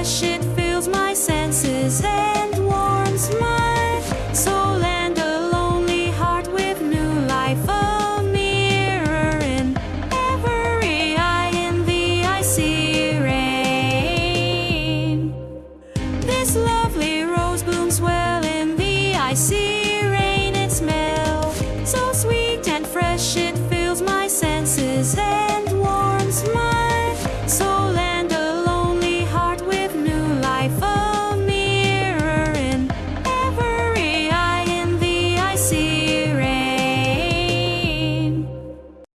fresh it fills my senses and warms my soul and a lonely heart with new life a mirror in every eye in the icy rain this lovely rose blooms well in the icy rain It smells so sweet and fresh it fills my senses